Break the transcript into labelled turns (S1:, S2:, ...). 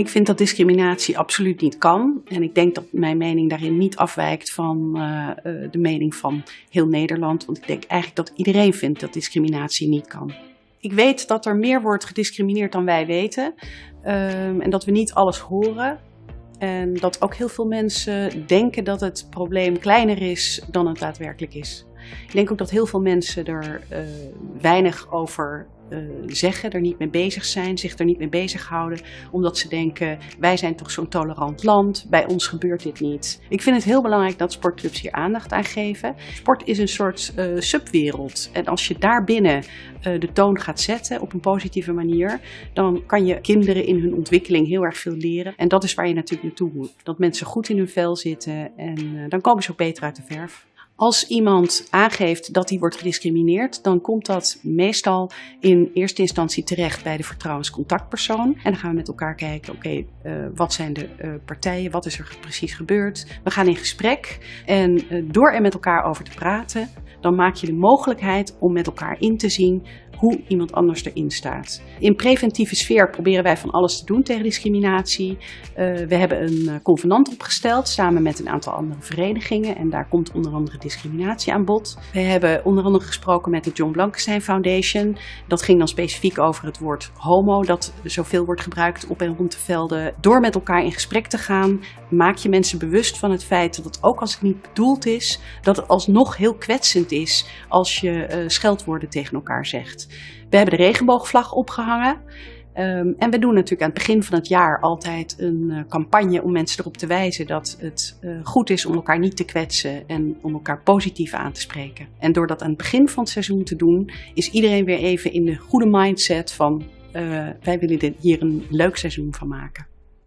S1: Ik vind dat discriminatie absoluut niet kan. En ik denk dat mijn mening daarin niet afwijkt van uh, de mening van heel Nederland. Want ik denk eigenlijk dat iedereen vindt dat discriminatie niet kan. Ik weet dat er meer wordt gediscrimineerd dan wij weten. Uh, en dat we niet alles horen. En dat ook heel veel mensen denken dat het probleem kleiner is dan het daadwerkelijk is. Ik denk ook dat heel veel mensen er uh, weinig over zeggen, er niet mee bezig zijn, zich er niet mee bezighouden, omdat ze denken, wij zijn toch zo'n tolerant land, bij ons gebeurt dit niet. Ik vind het heel belangrijk dat sportclubs hier aandacht aan geven. Sport is een soort uh, subwereld en als je daarbinnen uh, de toon gaat zetten op een positieve manier, dan kan je kinderen in hun ontwikkeling heel erg veel leren. En dat is waar je natuurlijk naartoe moet. Dat mensen goed in hun vel zitten en dan komen ze ook beter uit de verf. Als iemand aangeeft dat hij wordt gediscrimineerd, dan komt dat meestal in eerste instantie terecht bij de vertrouwenscontactpersoon. En dan gaan we met elkaar kijken, oké, uh, wat zijn de uh, partijen, wat is er precies gebeurd? We gaan in gesprek en uh, door er met elkaar over te praten, dan maak je de mogelijkheid om met elkaar in te zien hoe iemand anders erin staat. In preventieve sfeer proberen wij van alles te doen tegen discriminatie. Uh, we hebben een convenant opgesteld samen met een aantal andere verenigingen en daar komt onder andere discriminatie aan bod. We hebben onder andere gesproken met de John Blankenstein Foundation. Dat ging dan specifiek over het woord homo, dat zoveel wordt gebruikt op en rond de velden. Door met elkaar in gesprek te gaan, maak je mensen bewust van het feit dat ook als het niet bedoeld is, dat het alsnog heel kwetsend is als je uh, scheldwoorden tegen elkaar zegt. We hebben de regenboogvlag opgehangen. Um, en we doen natuurlijk aan het begin van het jaar altijd een uh, campagne om mensen erop te wijzen dat het uh, goed is om elkaar niet te kwetsen en om elkaar positief aan te spreken. En door dat aan het begin van het seizoen te doen, is iedereen weer even in de goede mindset van uh, wij willen hier een leuk seizoen van maken.